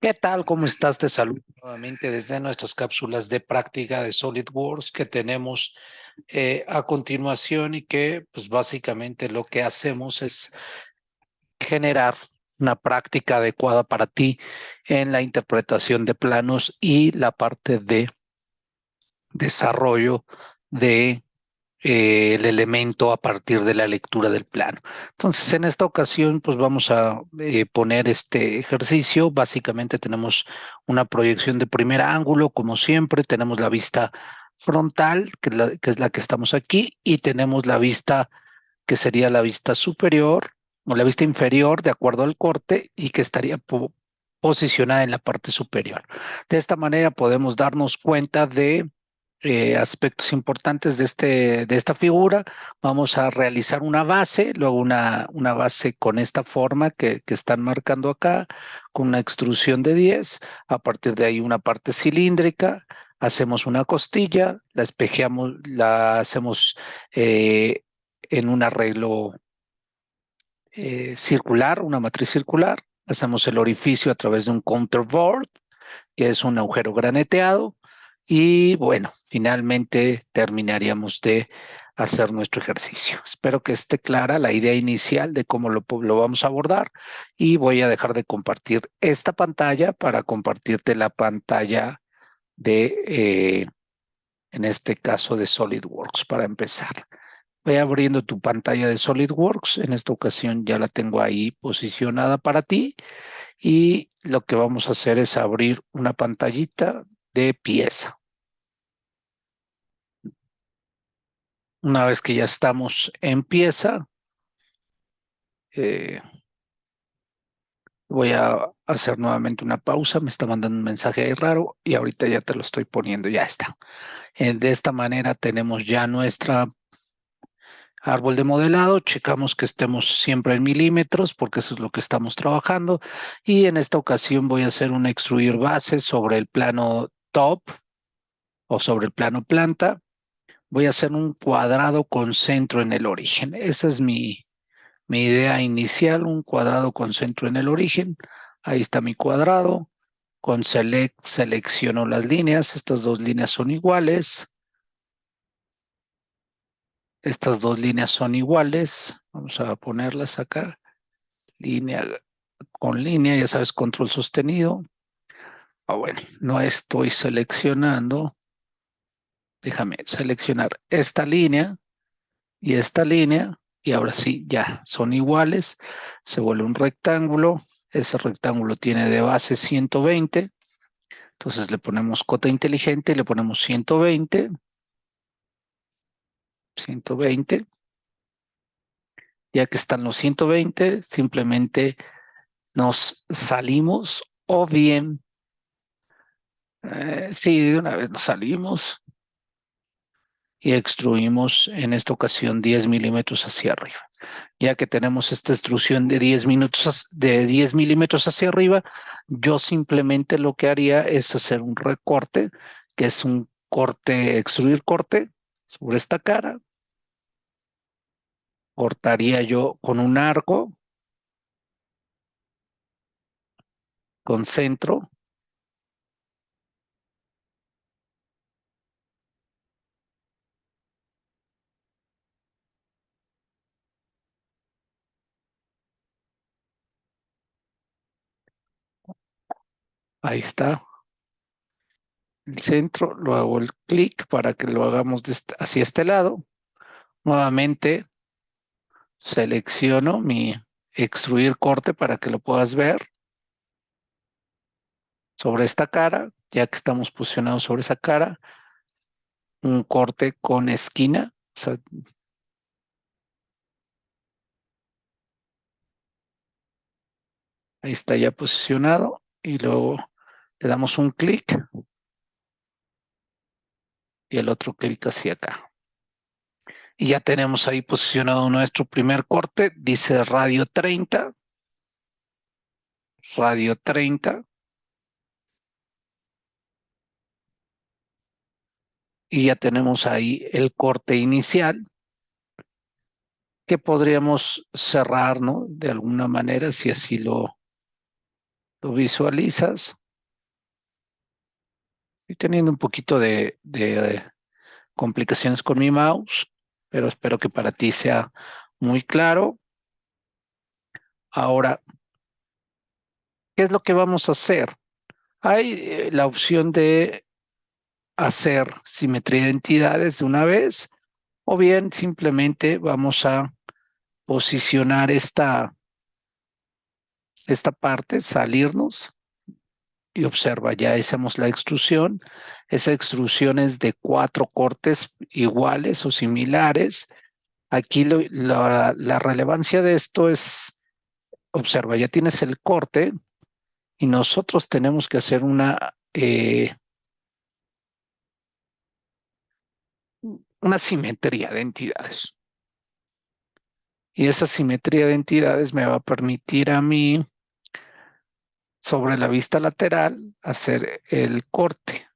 ¿Qué tal? ¿Cómo estás? Te saludo nuevamente desde nuestras cápsulas de práctica de SolidWorks que tenemos eh, a continuación y que pues básicamente lo que hacemos es generar una práctica adecuada para ti en la interpretación de planos y la parte de desarrollo de eh, el elemento a partir de la lectura del plano. Entonces, en esta ocasión, pues vamos a eh, poner este ejercicio. Básicamente tenemos una proyección de primer ángulo, como siempre, tenemos la vista frontal, que es la que, estamos aquí, y tenemos la vista que sería la vista superior o la vista inferior de acuerdo al corte y que estaría posicionada en la parte superior. De esta manera podemos darnos cuenta de eh, aspectos importantes de, este, de esta figura. Vamos a realizar una base, luego una, una base con esta forma que, que, están marcando acá, con una extrusión de 10. A partir de ahí una parte cilíndrica. Hacemos una costilla, la espejeamos, la hacemos eh, en un arreglo eh, circular, una matriz circular. Hacemos el orificio a través de un counterboard, que es un agujero graneteado y bueno, finalmente terminaríamos de hacer nuestro ejercicio. Espero que esté clara la idea inicial de cómo lo, vamos a abordar y voy a dejar de compartir esta pantalla para compartirte la pantalla de, eh, en este caso, de SolidWorks para empezar. Voy abriendo tu pantalla de SolidWorks. En esta ocasión ya la tengo ahí posicionada para ti. Y lo que vamos a hacer es abrir una pantallita de pieza. Una vez que ya estamos en pieza, eh, voy a hacer nuevamente una pausa. Me está mandando un mensaje ahí raro y ahorita ya te lo estoy poniendo. Ya está. Eh, de esta manera tenemos ya nuestra árbol de modelado. Checamos que estemos siempre en milímetros porque eso es lo que estamos trabajando. Y en esta ocasión voy a hacer un extruir base sobre el plano top o sobre el plano planta voy a hacer un cuadrado con centro en el origen. Esa es mi, mi idea inicial, un cuadrado con centro en el origen. Ahí está mi cuadrado. Con select selecciono las líneas. Estas dos líneas son iguales. Estas dos líneas son iguales. Vamos a ponerlas acá. Línea con línea, ya sabes, control sostenido. Ah, bueno, no estoy seleccionando déjame seleccionar esta línea y esta línea y ahora sí, ya son iguales, se vuelve un rectángulo, ese rectángulo tiene de base 120, entonces le ponemos cota inteligente, le ponemos 120, 120, ya que están los 120, simplemente nos salimos o bien, eh, sí, de una vez nos salimos, y extruimos en esta ocasión 10 milímetros hacia arriba. Ya que tenemos esta extrusión de 10, minutos, de 10 milímetros hacia arriba, yo simplemente lo que haría es hacer un recorte, que es un corte, extruir corte sobre esta cara. Cortaría yo con un arco, con centro, Ahí está. El centro, lo hago el clic para que lo hagamos hacia este lado. Nuevamente selecciono mi extruir corte para que lo puedas ver. Sobre esta cara, ya que estamos posicionados sobre esa cara, un corte con esquina. ahí está ya posicionado y luego le damos un clic y el otro clic hacia acá. Y ya tenemos ahí posicionado nuestro primer corte, dice radio 30, radio 30. Y ya tenemos ahí el corte inicial que podríamos cerrar, ¿no? De alguna manera, si así lo, Lo visualizas. Estoy teniendo un poquito de, de complicaciones con mi mouse, pero espero que para ti sea muy claro. Ahora, ¿qué es lo que vamos a hacer? Hay eh, la opción de hacer simetría de entidades de una vez, o bien simplemente vamos a posicionar esta, esta parte, salirnos y observa, ya hacemos la extrusión. Esa extrusión es de cuatro cortes iguales o similares. Aquí la, relevancia de esto es, observa, ya tienes el corte y nosotros tenemos que hacer una, eh, una simetría de entidades. Y esa simetría de entidades me va a permitir a mí sobre la vista lateral hacer el corte,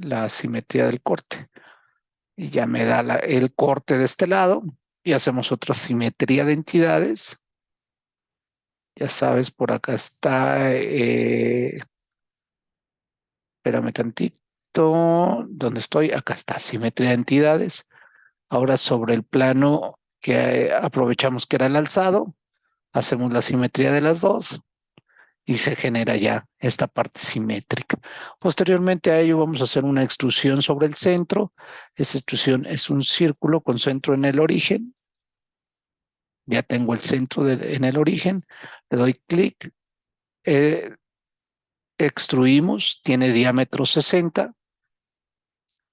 la simetría del corte. Y ya me da el corte de este lado y hacemos otra simetría de entidades. Ya sabes, por acá está, eh, espérame tantito, ¿dónde estoy? Acá está, simetría de entidades. Ahora sobre el plano que aprovechamos que era el alzado, hacemos la simetría de las dos y se genera ya esta parte simétrica. Posteriormente a ello vamos a hacer una extrusión sobre el centro. Esa extrusión es un círculo con centro en el origen. Ya tengo el centro en el origen. Le doy clic. Eh, extruimos, tiene diámetro 60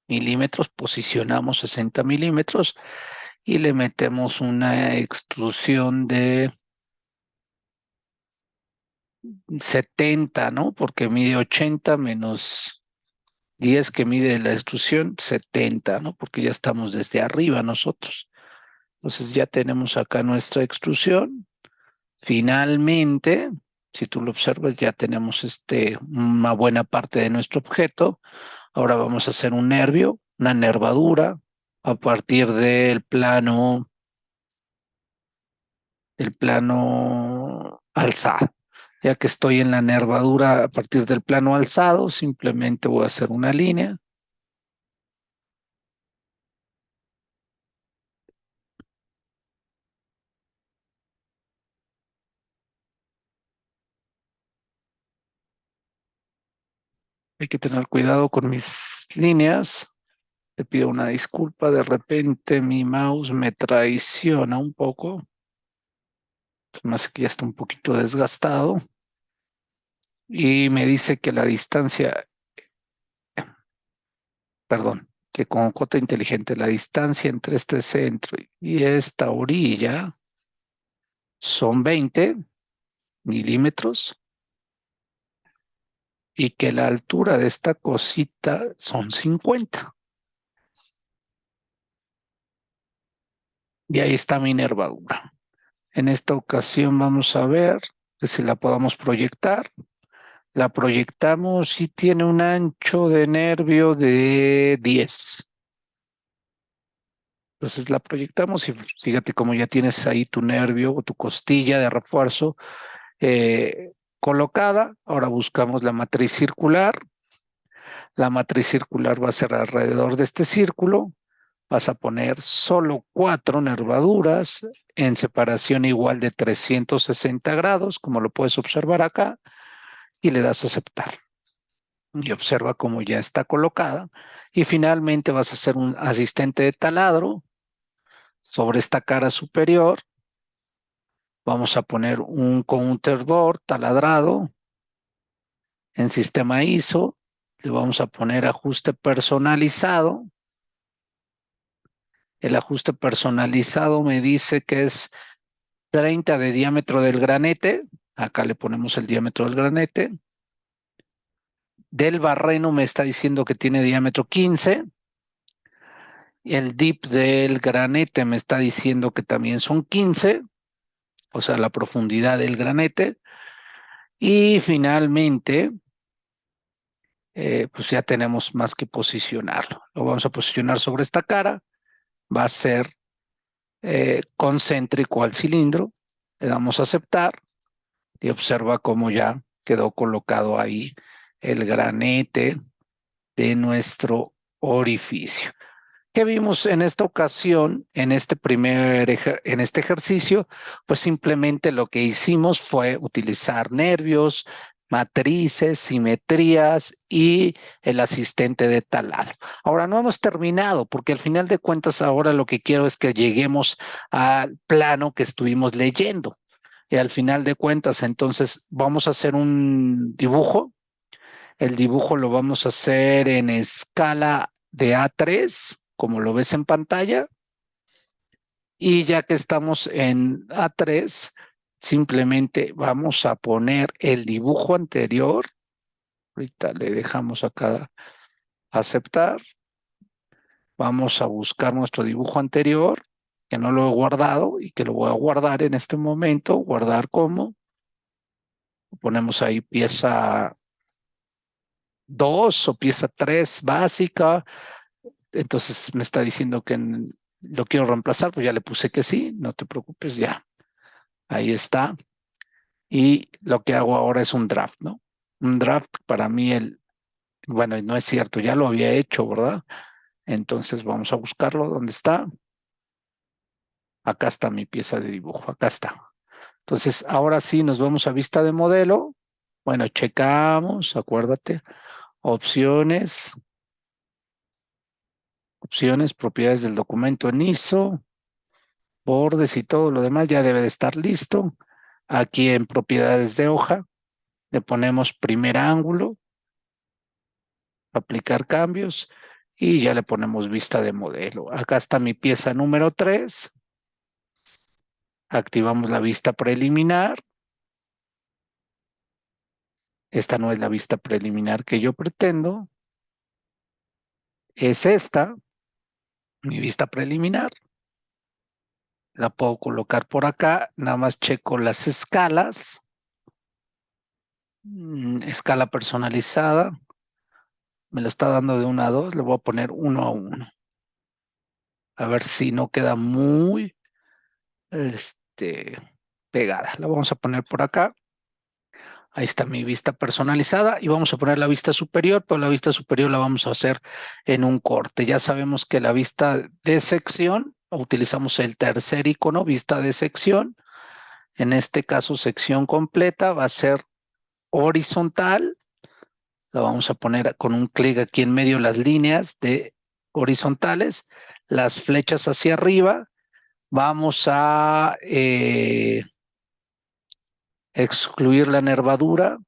milímetros, posicionamos 60 milímetros y le metemos una extrusión de 70, ¿no? Porque mide 80 menos 10 que mide la extrusión, 70, ¿no? Porque ya estamos desde arriba nosotros. Entonces ya tenemos acá nuestra extrusión. Finalmente, si tú lo observas, ya tenemos este, una buena parte de nuestro objeto. Ahora vamos a hacer un nervio, una nervadura, a partir del plano, el plano alzado. Ya que estoy en la nervadura a partir del plano alzado, simplemente voy a hacer una línea. Hay que tener cuidado con mis líneas. Te pido una disculpa, de repente mi mouse me traiciona un poco. Más que ya está un poquito desgastado y me dice que la distancia, perdón, que con cota inteligente la distancia entre este centro y esta orilla son 20 milímetros y que la altura de esta cosita son 50. Y ahí está mi nervadura. En esta ocasión vamos a ver si la podamos proyectar la proyectamos y tiene un ancho de nervio de 10. Entonces la proyectamos y fíjate cómo ya tienes ahí tu nervio o tu costilla de refuerzo eh, colocada. Ahora buscamos la matriz circular. La matriz circular va a ser alrededor de este círculo. Vas a poner solo cuatro nervaduras en separación igual de 360 grados, como lo puedes observar acá y le das a aceptar. Y observa cómo ya está colocada. Y finalmente vas a hacer un asistente de taladro sobre esta cara superior. Vamos a poner un counterboard taladrado en sistema ISO. Le vamos a poner ajuste personalizado. El ajuste personalizado me dice que es 30 de diámetro del granete Acá le ponemos el diámetro del granete. Del barreno me está diciendo que tiene diámetro 15. El dip del granete me está diciendo que también son 15, o sea, la profundidad del granete. Y finalmente, eh, pues ya tenemos más que posicionarlo. Lo vamos a posicionar sobre esta cara. Va a ser eh, concéntrico al cilindro. Le damos a aceptar y observa cómo ya quedó colocado ahí el granete de nuestro orificio. ¿Qué vimos en esta ocasión, en este primer en este ejercicio? Pues simplemente lo que hicimos fue utilizar nervios, matrices, simetrías y el asistente de talado. Ahora no hemos terminado porque al final de cuentas ahora lo que quiero es que lleguemos al plano que estuvimos leyendo. Y al final de cuentas entonces vamos a hacer un dibujo. El dibujo lo vamos a hacer en escala de A3 como lo ves en pantalla. Y ya que estamos en A3, simplemente vamos a poner el dibujo anterior. Ahorita le dejamos acá aceptar. Vamos a buscar nuestro dibujo anterior, que no lo he guardado y que lo voy a guardar en este momento. Guardar como. Ponemos ahí pieza 2 o pieza 3 básica entonces me está diciendo que lo quiero reemplazar, pues ya le puse que sí, no te preocupes, ya. Ahí está. Y lo que hago ahora es un draft, ¿no? Un draft para mí, el, bueno, no es cierto, ya lo había hecho, ¿verdad? Entonces vamos a buscarlo, ¿dónde está? Acá está mi pieza de dibujo, acá está. Entonces, ahora sí nos vamos a vista de modelo. Bueno, checamos, acuérdate, opciones, opciones, propiedades del documento en ISO, bordes y todo lo demás ya debe de estar listo. Aquí en propiedades de hoja le ponemos primer ángulo, aplicar cambios y ya le ponemos vista de modelo. Acá está mi pieza número 3. Activamos la vista preliminar. Esta no es la vista preliminar que yo pretendo. Es esta mi vista preliminar. La puedo colocar por acá, nada más checo las escalas. Mm, escala personalizada. Me lo está dando de 1 a 2, le voy a poner 1 a 1. A ver si no queda muy este, pegada. La vamos a poner por acá. Ahí está mi vista personalizada y vamos a poner la vista superior, pero la vista superior la vamos a hacer en un corte. Ya sabemos que la vista de sección, utilizamos el tercer icono, vista de sección. En este caso, sección completa va a ser horizontal. La vamos a poner con un clic aquí en medio las líneas de horizontales, las flechas hacia arriba. Vamos a... Eh, excluir la nervadura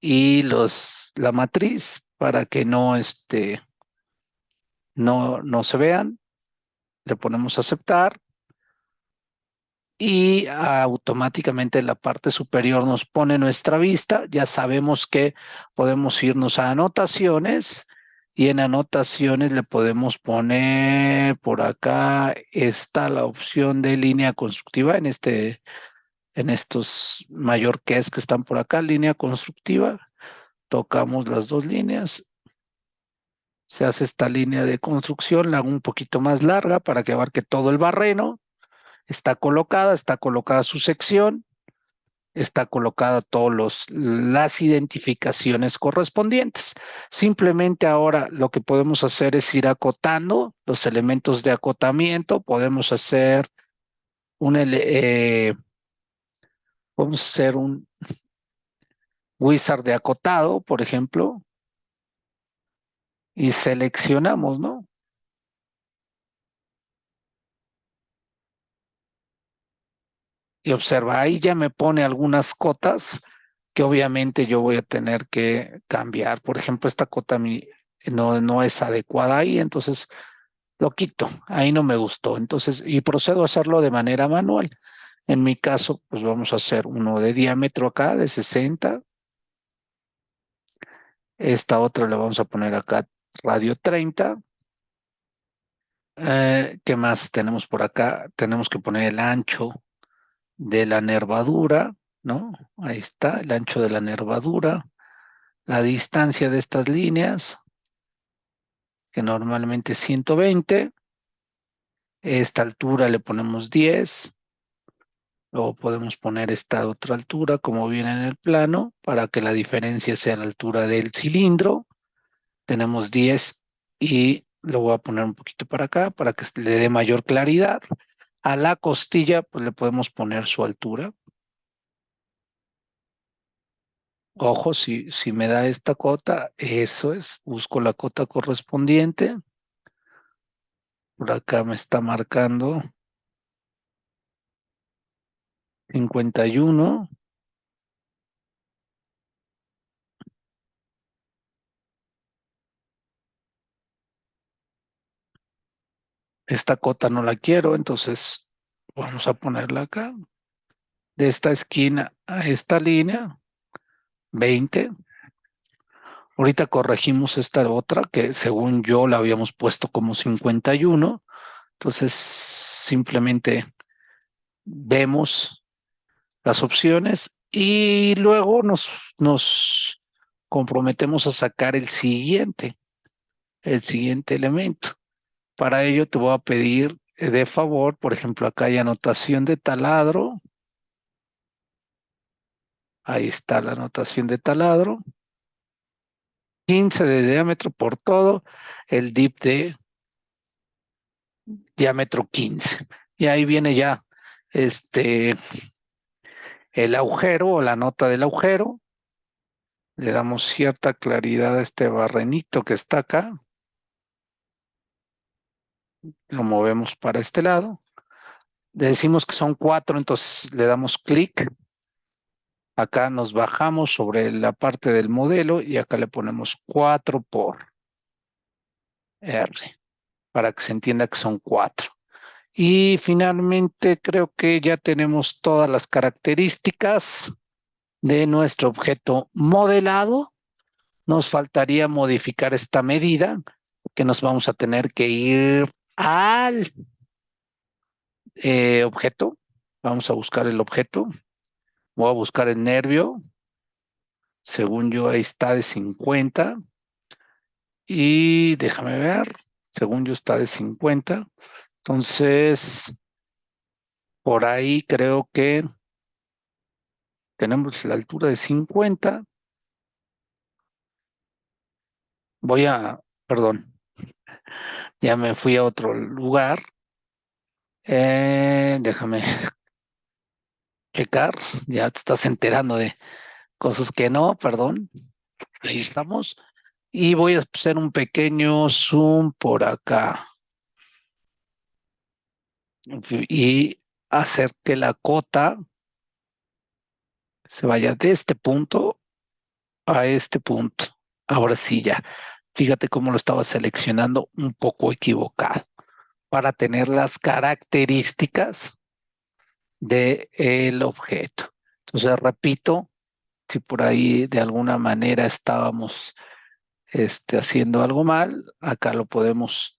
y los, la matriz para que no, este, no, no se vean. Le ponemos aceptar y automáticamente en la parte superior nos pone nuestra vista. Ya sabemos que podemos irnos a anotaciones y en anotaciones le podemos poner por acá está la opción de línea constructiva en este en estos mallorqués que están por acá, línea constructiva, tocamos las dos líneas, se hace esta línea de construcción, la hago un poquito más larga para que abarque todo el barreno, está colocada, está colocada su sección, está colocada todas las identificaciones correspondientes. Simplemente ahora lo que podemos hacer es ir acotando los elementos de acotamiento, podemos hacer un, eh, a hacer un wizard de acotado, por ejemplo, y seleccionamos, ¿no? Y observa, ahí ya me pone algunas cotas que obviamente yo voy a tener que cambiar. Por ejemplo, esta cota no, no es adecuada ahí, entonces lo quito. Ahí no me gustó. Entonces, y procedo a hacerlo de manera manual. En mi caso, pues vamos a hacer uno de diámetro acá, de 60. Esta otra le vamos a poner acá radio 30. Eh, ¿Qué más tenemos por acá? Tenemos que poner el ancho de la nervadura, ¿no? Ahí está, el ancho de la nervadura. La distancia de estas líneas, que normalmente es 120. Esta altura le ponemos 10 Luego podemos poner esta otra altura como viene en el plano para que la diferencia sea la altura del cilindro. Tenemos 10 y lo voy a poner un poquito para acá para que le dé mayor claridad. A la costilla pues le podemos poner su altura. Ojo, si, si me da esta cota, eso es, busco la cota correspondiente. Por acá me está marcando 51. Esta cota no la quiero, entonces vamos a ponerla acá. De esta esquina a esta línea, 20. Ahorita corregimos esta otra que según yo la habíamos puesto como 51. Entonces simplemente vemos las opciones y luego nos, nos comprometemos a sacar el siguiente, el siguiente elemento. Para ello te voy a pedir eh, de favor, por ejemplo, acá hay anotación de taladro. Ahí está la anotación de taladro. 15 de diámetro por todo, el dip de diámetro 15. Y ahí viene ya este el agujero o la nota del agujero. Le damos cierta claridad a este barrenito que está acá lo movemos para este lado. Decimos que son cuatro, entonces le damos clic. Acá nos bajamos sobre la parte del modelo y acá le ponemos 4 por R, para que se entienda que son cuatro. Y finalmente creo que ya tenemos todas las características de nuestro objeto modelado. Nos faltaría modificar esta medida que nos vamos a tener que ir al eh, objeto. Vamos a buscar el objeto. Voy a buscar el nervio. Según yo, ahí está de 50. Y déjame ver. Según yo, está de 50. Entonces, por ahí creo que tenemos la altura de 50. Voy a, perdón, ya me fui a otro lugar. Eh, déjame checar, ya te estás enterando de cosas que no, perdón. Ahí estamos. Y voy a hacer un pequeño zoom por acá. Y hacer que la cota se vaya de este punto a este punto. Ahora sí ya. Fíjate cómo lo estaba seleccionando un poco equivocado para tener las características del objeto. Entonces, repito, si por ahí de alguna manera estábamos este, haciendo algo mal, acá lo podemos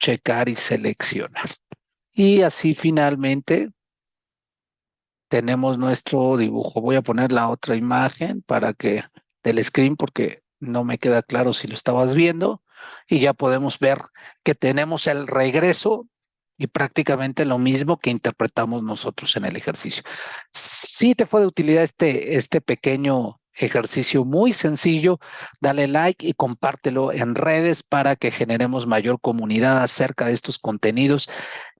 checar y seleccionar. Y así finalmente tenemos nuestro dibujo. Voy a poner la otra imagen para que del screen porque no me queda claro si lo estabas viendo, y ya podemos ver que tenemos el regreso y prácticamente lo mismo que interpretamos nosotros en el ejercicio. Si te fue de utilidad este, este pequeño ejercicio muy sencillo, dale like y compártelo en redes para que generemos mayor comunidad acerca de estos contenidos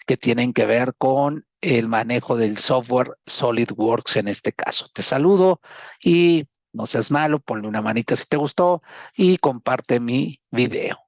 que tienen que ver con el manejo del software SolidWorks en este caso. Te saludo y no seas malo, ponle una manita si te gustó y comparte mi video.